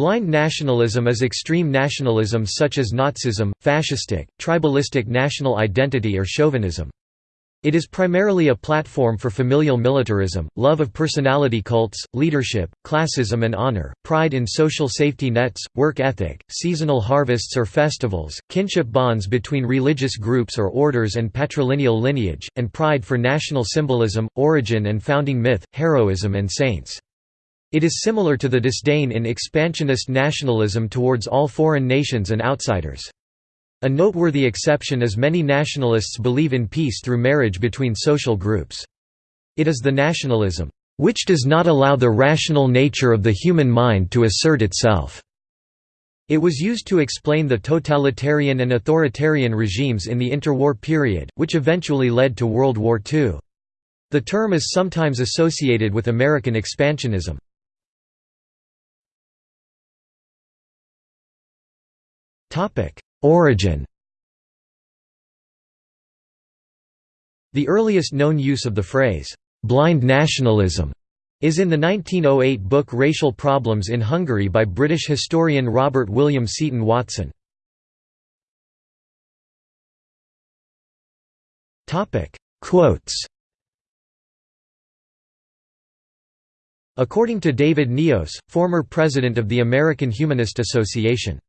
Blind nationalism is extreme nationalism such as Nazism, fascistic, tribalistic national identity or chauvinism. It is primarily a platform for familial militarism, love of personality cults, leadership, classism and honor, pride in social safety nets, work ethic, seasonal harvests or festivals, kinship bonds between religious groups or orders and patrilineal lineage, and pride for national symbolism, origin and founding myth, heroism and saints. It is similar to the disdain in expansionist nationalism towards all foreign nations and outsiders. A noteworthy exception is many nationalists believe in peace through marriage between social groups. It is the nationalism, "...which does not allow the rational nature of the human mind to assert itself." It was used to explain the totalitarian and authoritarian regimes in the interwar period, which eventually led to World War II. The term is sometimes associated with American expansionism. Origin The earliest known use of the phrase, "'blind nationalism' is in the 1908 book Racial Problems in Hungary by British historian Robert William Seton Watson. Quotes According to David Niose, former president of the American Humanist Association